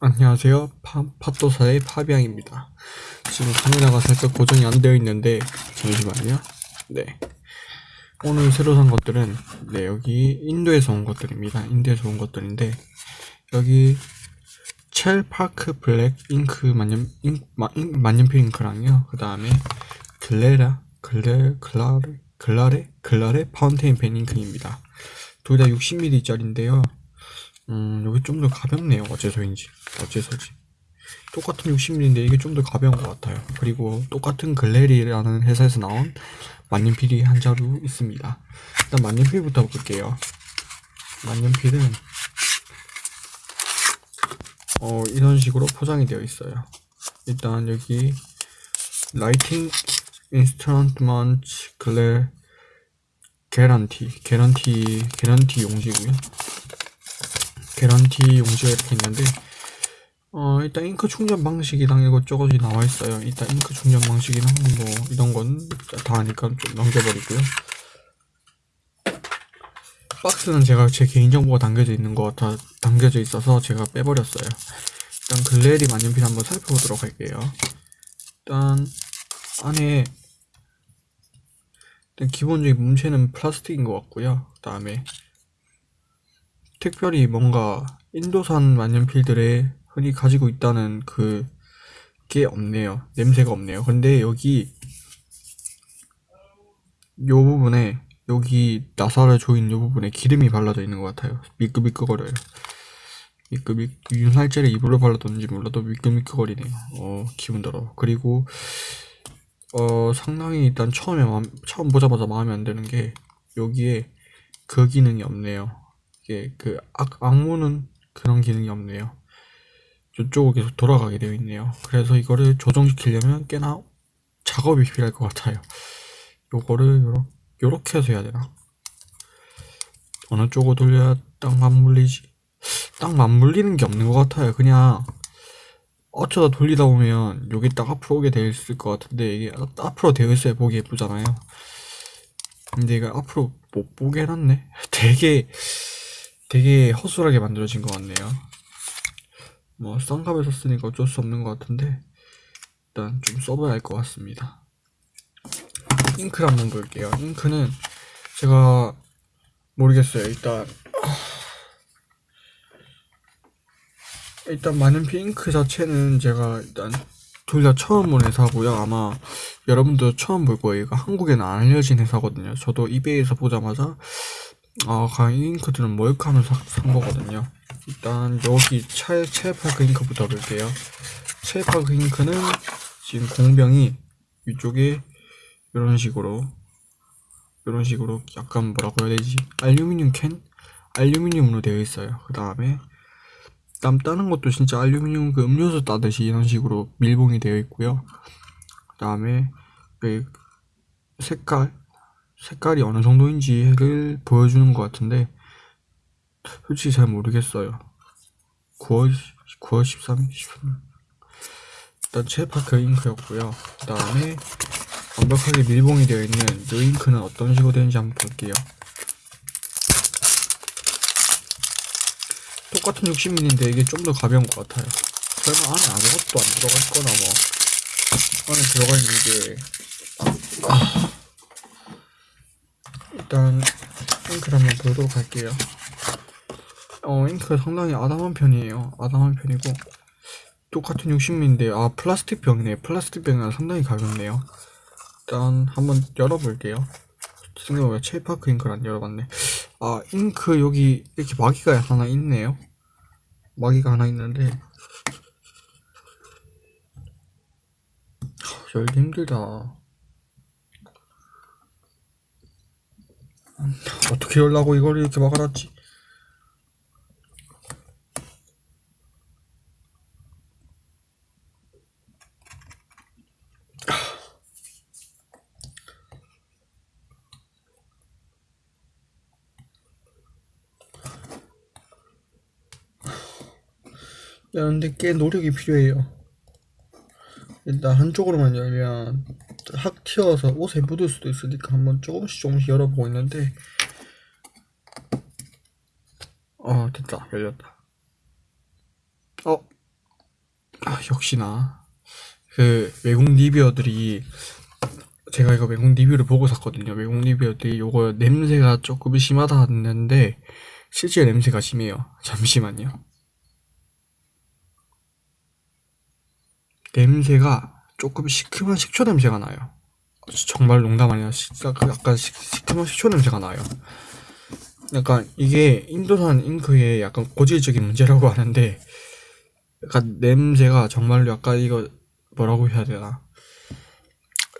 안녕하세요. 파, 팟도사의 파비앙입니다. 지금 카메라가 살짝 고정이 안 되어 있는데, 잠시만요. 네. 오늘 새로 산 것들은, 네, 여기 인도에서 온 것들입니다. 인도에서 온 것들인데, 여기 Chelpark black ink 만년, 잉, 마, 잉, 만년필 잉크랑요. 그 다음에 글레라, 글레, 글라레, 글라레, 글라레 fountain pen ink입니다. 둘 다 60ml짜리인데요. 음, 여기 좀 더 가볍네요. 어째서인지. 어째서지. 똑같은 60ml인데 이게 좀 더 가벼운 것 같아요. 그리고 똑같은 글래리라는 회사에서 나온 만년필이 한 자루 있습니다. 일단 만년필부터 볼게요. 만년필은 어, 이런 식으로 포장이 되어 있어요. 일단 여기 writing instrument 글래 개런티 개런티 개런티 용지고요. 개런티 용지가 이렇게 있는데 어 일단 잉크 충전 방식이랑 이것저것이 나와 있어요. 일단 잉크 충전 방식이랑 뭐 이런 건 다 아니까 좀 넘겨버리고요. 박스는 제가 제 개인정보가 담겨져 있는 거 다 담겨져 있어서 제가 빼버렸어요. 일단 글래리 만년필 한번 살펴보도록 할게요. 일단 안에 일단 기본적인 문체는 플라스틱인 것 같고요. 그 다음에 특별히 뭔가 인도산 만년필들에 흔히 가지고 있다는 그게 없네요. 냄새가 없네요. 근데 여기 요 부분에 여기 나사를 조인 요 부분에 기름이 발라져 있는 것 같아요. 미끄미끄거려요. 미끄미 윤활제를 이불로 발라뒀는지 몰라도 미끄미끄거리네요. 어 기분 더러. 그리고 어 상당히 일단 처음에 마음, 처음 보자마자 마음에 안 드는 게 여기에 그 기능이 없네요. 이게 그 악, 악무는 그런 기능이 없네요. 이쪽으로 계속 돌아가게 되어 있네요. 그래서 이거를 조정시키려면 꽤나 작업이 필요할 것 같아요. 요거를 요렇게, 요렇게 해서 해야 되나? 어느 쪽으로 돌려야 딱 맞물리지? 딱 맞물리는 게 없는 것 같아요. 그냥 어쩌다 돌리다 보면 여기 딱 앞으로 오게 되어 있을 것 같은데 이게 앞으로 되어 있어야 보기 예쁘잖아요. 근데 이거 앞으로 못 보게 해놨네. 되게 되게 허술하게 만들어진 것 같네요. 뭐 쌍갑에 썼으니까 어쩔 수 없는 것 같은데 일단 좀 써봐야 할 것 같습니다. 잉크를 한번 볼게요. 잉크는 제가 모르겠어요. 일단 일단 만년필 잉크 자체는 제가 일단 둘 다 처음 본 회사고요. 아마 여러분도 처음 볼 거예요. 이거 한국에는 안 알려진 회사거든요. 저도 이베이에서 보자마자 아, 과연 이 잉크들은 뭘까 하면서 산 거거든요. 일단 여기 체, 체파크 잉크부터 볼게요. 체파크 잉크는 지금 공병이 위쪽에 이런 식으로 이런 식으로 약간 뭐라고 해야 되지? 알루미늄 캔? 알루미늄으로 되어 있어요. 그 다음에 땀 따는 것도 진짜 알루미늄 그 음료수 따듯이 이런 식으로 밀봉이 되어 있고요. 그 다음에 그 색깔 색깔이 어느 정도인지를 보여주는 것 같은데 솔직히 잘 모르겠어요. 9월 9월 13일 13일. 일단 체파크 잉크였고요. 그 다음에 완벽하게 밀봉이 되어 있는 이 잉크는 어떤 식으로 되는지 한번 볼게요. 똑같은 60mm인데 이게 좀 더 가벼운 것 같아요. 설마 안에 아무것도 안 들어갈 거나 뭐 안에 들어가 있는 게 아... 일단 잉크를 한번 보도록 할게요. 어 잉크가 상당히 아담한 편이에요. 아담한 편이고 똑같은 60mm인데 아 플라스틱 병이네. 플라스틱 병이라 상당히 가볍네요. 일단 한번 열어볼게요. 생각보다 체이파크 잉크를 안 열어봤네. 아 잉크 여기 이렇게 마기가 하나 있네요. 마기가 하나 있는데. 열기 힘들다 어떻게 열라고 이걸 이렇게 막아놨지? 야, 근데 꽤 노력이 필요해요. 일단 한쪽으로만 열면 확 튀어서 옷에 묻을 수도 있으니까 한번 조금씩 조금씩 열어보고 있는데 어 됐다 열렸다 어 아, 역시나 그 외국 리뷰어들이 제가 이거 외국 리뷰를 보고 샀거든요. 외국 리뷰어들이 요거 냄새가 조금 심하다 했는데 실제 냄새가 심해요. 잠시만요. 냄새가 조금 시큼한 식초 냄새가 나요. 정말 농담 진짜 그 약간 시, 시큼한 식초 냄새가 나요. 약간 이게 인도산 잉크의 약간 고질적인 문제라고 하는데 약간 냄새가 정말로 약간 이거 뭐라고 해야 되나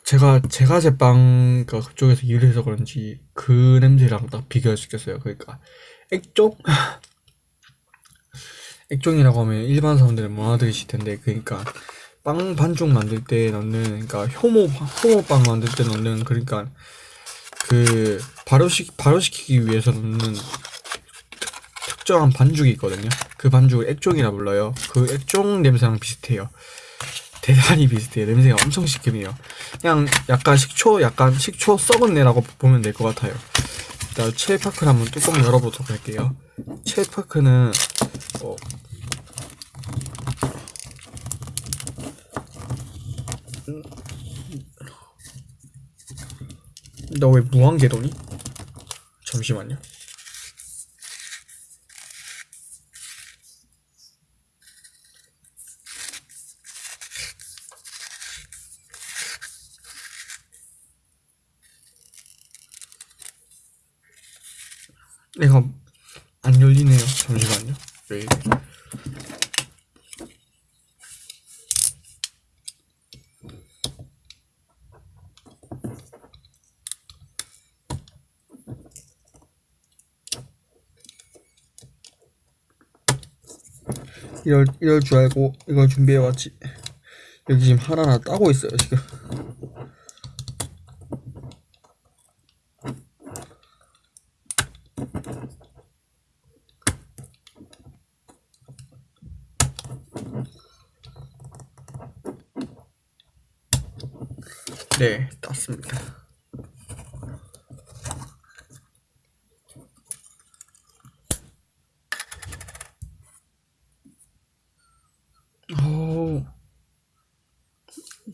제가 제가 제빵 그 그쪽에서 일을 해서 그런지 그 냄새랑 딱 비교할 수 있겠어요 그러니까 액종 액종이라고 하면 일반 사람들은 못 알아들으실 텐데 그러니까 빵 반죽 만들 때 넣는 그러니까 효모 효모빵 만들 때 넣는 그러니까 그 발효시 발효시키기 위해서 넣는 특정한 반죽이 있거든요. 그 반죽을 액종이라 불러요. 그 액종 냄새랑 비슷해요. 대단히 비슷해요. 냄새가 엄청 시큼해요. 그냥 약간 식초, 약간 식초 썩은 내라고 보면 될 것 같아요. 일단 첼파크를 한번 뚜껑 열어보도록 할게요. 첼파크는 어, 너 왜 무한궤도니? 잠시만요. 내가 안 열리네요. 왜 이래? 이럴 이럴 줄 알고 이걸 준비해 왔지. 여기 지금 하나하나 따고 있어요 지금. 네, 땄습니다. 어,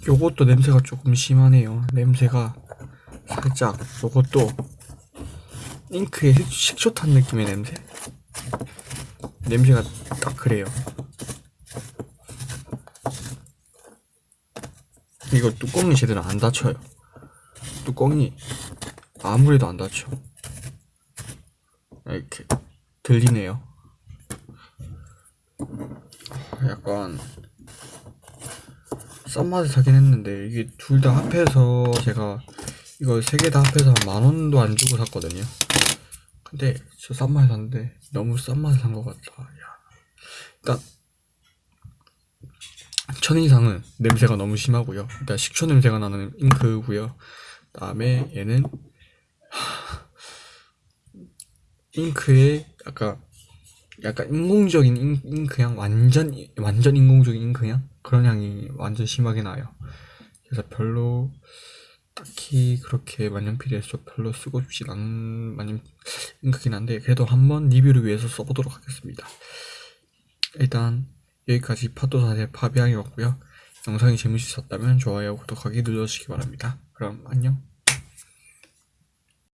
요것도 냄새가 조금 심하네요. 냄새가 살짝 요것도 잉크에 식- 식초 탄 느낌의 냄새? 냄새가 딱 그래요. 이거 뚜껑이 제대로 안 닫혀요. 뚜껑이 아무래도 안 닫혀. 이렇게 들리네요. 약간 싼 맛에 사긴 했는데 이게 둘 다 합해서 제가 이거 세 개 다 합해서 한만 원도 안 주고 샀거든요. 근데 저 싼 맛에 샀는데 너무 싼 맛에 산 것 같다. 야. 일단 첫인상은 냄새가 너무 심하고요. 일단 식초 냄새가 나는 잉크고요. 그 다음에 얘는 잉크에 약간 약간 인공적인 잉, 잉크향 완전 완전 인공적인 잉크향 그런 향이 완전 심하게 나요. 그래서 별로 딱히 그렇게 만년필에서 별로 쓰고 싶진 않은 만년 잉크긴 한데 그래도 한번 리뷰를 위해서 써보도록 하겠습니다. 일단 여기까지 파도사의 파비앙이었고요. 영상이 재밌으셨다면 좋아요, 구독하기 눌러주시기 바랍니다. 그럼 안녕.